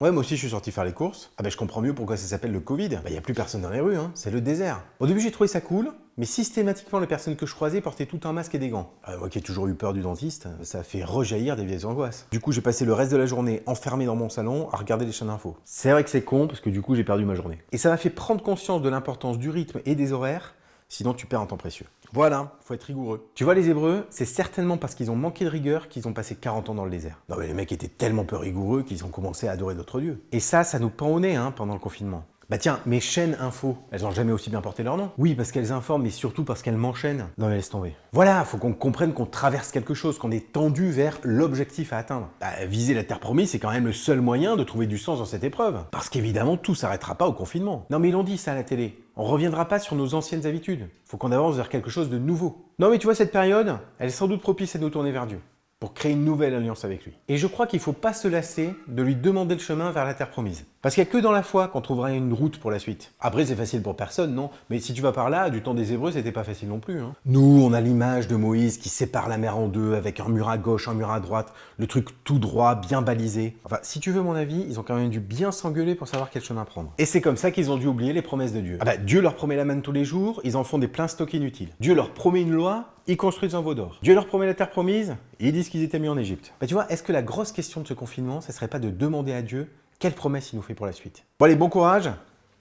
Ouais, moi aussi je suis sorti faire les courses. Ah bah je comprends mieux pourquoi ça s'appelle le Covid. Bah y a plus personne dans les rues, hein. c'est le désert. Au début j'ai trouvé ça cool, mais systématiquement les personnes que je croisais portaient tout un masque et des gants. Ah, moi qui ai toujours eu peur du dentiste, ça fait rejaillir des vieilles angoisses. Du coup j'ai passé le reste de la journée enfermé dans mon salon à regarder les chaînes d'infos. C'est vrai que c'est con parce que du coup j'ai perdu ma journée. Et ça m'a fait prendre conscience de l'importance du rythme et des horaires sinon tu perds un temps précieux. Voilà, faut être rigoureux. Tu vois les Hébreux, c'est certainement parce qu'ils ont manqué de rigueur qu'ils ont passé 40 ans dans le désert. Non mais les mecs étaient tellement peu rigoureux qu'ils ont commencé à adorer d'autres dieux. Et ça, ça nous pend au nez hein, pendant le confinement. Bah tiens, mes chaînes info, elles ont jamais aussi bien porté leur nom. Oui, parce qu'elles informent, mais surtout parce qu'elles m'enchaînent. Non mais laisse tomber. Voilà, faut qu'on comprenne qu'on traverse quelque chose, qu'on est tendu vers l'objectif à atteindre. Bah, viser la Terre promise, c'est quand même le seul moyen de trouver du sens dans cette épreuve. Parce qu'évidemment, tout s'arrêtera pas au confinement. Non mais ils l'ont dit ça à la télé. On reviendra pas sur nos anciennes habitudes. Faut qu'on avance vers quelque chose de nouveau. Non mais tu vois, cette période, elle est sans doute propice à nous tourner vers Dieu pour créer une nouvelle alliance avec lui. Et je crois qu'il ne faut pas se lasser de lui demander le chemin vers la terre promise. Parce qu'il n'y a que dans la foi qu'on trouvera une route pour la suite. Après, c'est facile pour personne, non? Mais si tu vas par là, du temps des Hébreux, c'était pas facile non plus. Hein. Nous, on a l'image de Moïse qui sépare la mer en deux, avec un mur à gauche, un mur à droite, le truc tout droit, bien balisé. Enfin, si tu veux mon avis, ils ont quand même dû bien s'engueuler pour savoir quel chemin prendre. Et c'est comme ça qu'ils ont dû oublier les promesses de Dieu. Ah bah, Dieu leur promet la manne tous les jours, ils en font des pleins stocks inutiles. Dieu leur promet une loi, ils construisent un veau d'or. Dieu leur promet la terre promise, et ils disent qu'ils étaient mis en Égypte. Bah tu vois, est-ce que la grosse question de ce confinement, ce serait pas de demander à Dieu quelle promesse il nous fait pour la suite Bon allez, bon courage,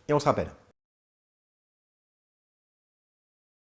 et on se rappelle.